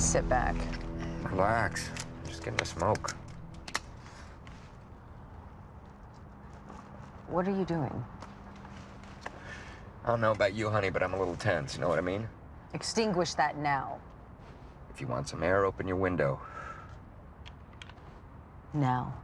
Sit back. Relax. Just getting a smoke. What are you doing? I don't know about you, honey, but I'm a little tense. You know what I mean? Extinguish that now. If you want some air, open your window. Now.